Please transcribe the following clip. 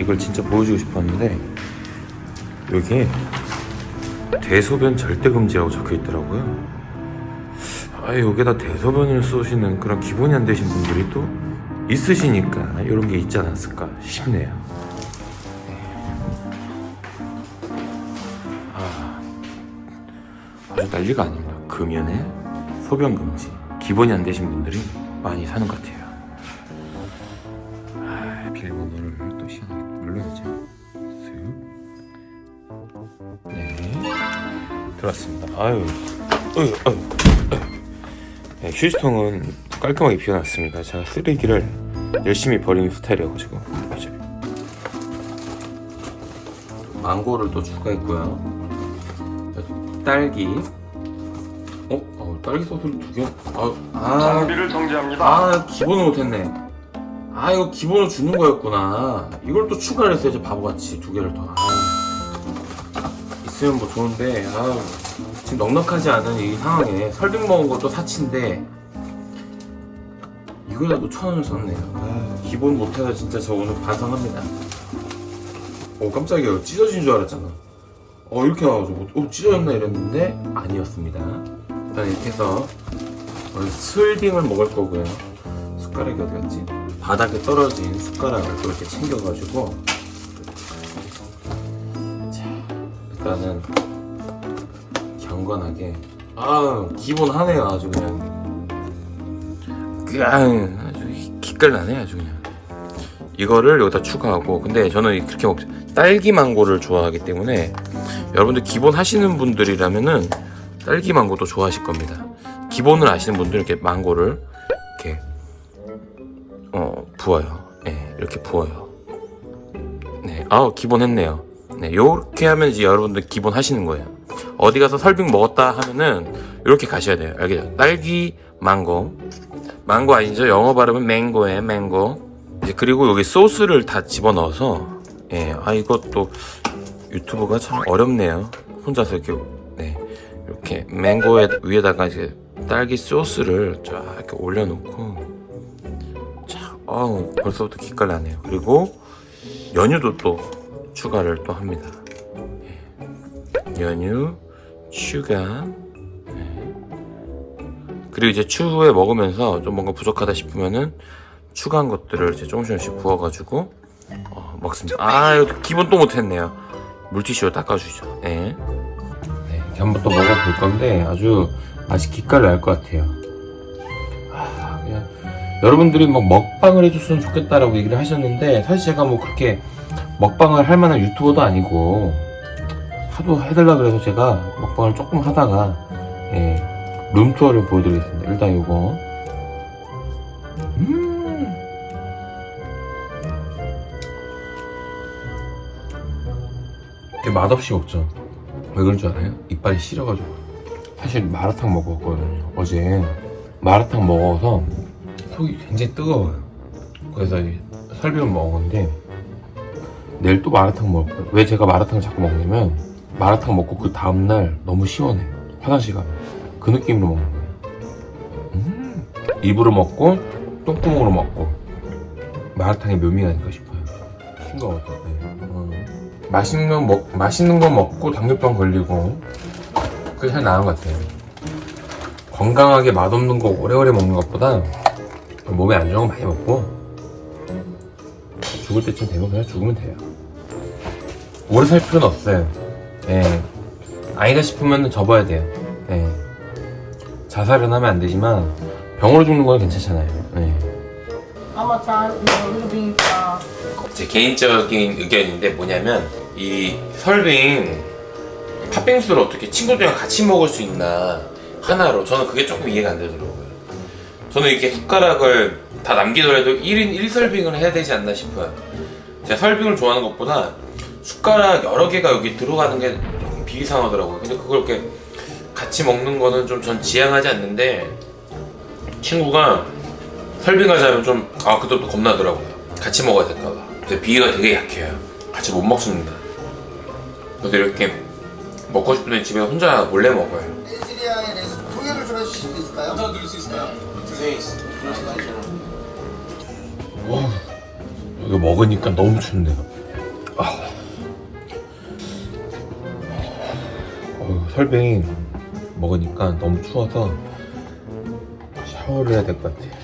이걸 진짜 보여주고 싶었는데 여기에 대소변 절대 금지라고 적혀 있더라고요. 아 여기다 대소변을 쏘시는 그런 기본이 안 되신 분들이 또 있으시니까 이런 게 있지 않았을까 싶네요. 아, 아주 난리가 아닙니다. 금연에 소변 금지 기본이 안 되신 분들이 많이 사는 것 같아요. 아, 비밀번호를 눌러야죠. 쓱. 네, 들어왔습니다. 아유, 어휴, 어휴, 어휴. 네, 휴지통은 깔끔하게 비워놨습니다. 제가 쓰레기를 열심히 버리는 스타일이어가지고? 망고를 또 추가했고요. 딸기. 어? 어 딸기 소스를 두 개. 아, 아, 장비를 정지합니다. 아 기본을 못했네. 아 이거 기본으로 주는 거였구나. 이걸 또 추가를 했어야지 바보같이 두 개를 더. 아, 있으면 뭐 좋은데 아 지금 넉넉하지 않은 이 상황에 설빙 먹은 것도 사치인데 이거라도 천 원을 썼네요. 아, 기본 못해서 진짜 저 오늘 반성합니다. 오 깜짝이야 찢어진 줄 알았잖아. 어 이렇게 나와가지고 어 찢어졌나 이랬는데 아니었습니다. 일단 이렇게 해서 오늘 슬빙을 먹을 거고요. 숟가락이 어디 갔지? 바닥에 떨어진 숟가락을 또 이렇게 챙겨가지고. 자 일단은 경건하게. 아 기본 하네요 아주 그냥. 그냥 아주 기깔나네 아주 그냥. 이거를 여기다 추가하고 근데 저는 그렇게 먹 딸기 망고를 좋아하기 때문에 여러분들 기본 하시는 분들이라면은 딸기 망고도 좋아하실 겁니다. 기본을 아시는 분들은 이렇게 망고를 부어요. 네 이렇게 부어요. 네 아우 기본 했네요. 네 요렇게 하면 이제 여러분들 기본 하시는 거예요. 어디 가서 설빙 먹었다 하면은 이렇게 가셔야 돼요. 알겠죠? 딸기 망고. 망고 아니죠? 영어 발음은 맹고에 맹고. 이제 그리고 여기 소스를 다 집어넣어서 예, 아 이것도 유튜브가 참 어렵네요. 혼자서 이렇게 네 이렇게 맹고에 위에다가 이제 딸기 소스를 쫙 이렇게 올려놓고 자, 어우 벌써부터 기깔 나네요. 그리고 연유도 또 추가를 또 합니다. 예. 연유, 추가. 네. 그리고 이제 추후에 먹으면서 좀 뭔가 부족하다 싶으면은 추가한 것들을 이제 조금씩 조금씩 부어가지고 어, 먹습니다. 아, 이거 기본 또 못했네요. 물티슈로 닦아주죠. 네. 네, 이렇게 한번 또 먹어볼 건데 아주 맛이 기깔 날 것 같아요. 여러분들이 뭐 먹방을 해줬으면 좋겠다라고 얘기를 하셨는데 사실 제가 뭐 그렇게 먹방을 할 만한 유튜버도 아니고 하도 해달라 그래서 제가 먹방을 조금 하다가 예, 룸투어를 보여드리겠습니다. 일단 이거 음. 되게 맛없이 먹죠. 왜 그런 줄 알아요? 이빨이 시려가지고. 사실 마라탕 먹었거든요. 어제 마라탕 먹어서 속이 굉장히 뜨거워요. 그래서 이 설빙을 먹었는데 내일 또 마라탕 먹을 거예요. 왜 제가 마라탕을 자꾸 먹냐면 마라탕 먹고 그 다음날 너무 시원해. 화장실 가면. 그 느낌으로 먹는 거예요. 음. 입으로 먹고 똥구멍으로 먹고 마라탕의 묘미가 아닐까 싶어요. 싱거워서. 네. 어. 맛있는 거 먹, 맛있는 거 먹고 당뇨병 걸리고 그게 잘 나은 것 같아요. 건강하게 맛없는 거 오래오래 먹는 것보다 몸에 안 좋은 거 많이 먹고 죽을 때쯤 되면 그냥 죽으면 돼요. 오래 살 필요는 없어요. 예. 아니다 싶으면 접어야 돼요. 예. 자살은 하면 안 되지만 병으로 죽는 건 괜찮잖아요. 예. 제 개인적인 의견인데 뭐냐면 이 설빙 팥빙수를 어떻게 친구들이랑 같이 먹을 수 있나 하나로 저는 그게 조금 이해가 안 되더라고요 저는 이렇게 숟가락을 다 남기더라도 1인 1설빙을 해야 되지 않나 싶어요. 제가 설빙을 좋아하는 것보다 숟가락 여러 개가 여기 들어가는 게 조금 비이상하더라고요. 근데 그걸 이렇게 같이 먹는 거는 좀 전 지향하지 않는데 친구가 설빙하자면 좀 아 그것도 겁나더라고요. 같이 먹어야 될까봐. 근데 비위가 되게 약해요. 같이 못 먹습니다. 그래서 이렇게 먹고 때 집에 혼자 몰래 먹어요 주실 수 있을까요? 감사 드릴 수 있을까요? 네, 와, 이거 먹으니까 너무 춥네요. 아. 어, 설빙 먹으니까 너무 추워서 샤워를 해야 될 것 같아요.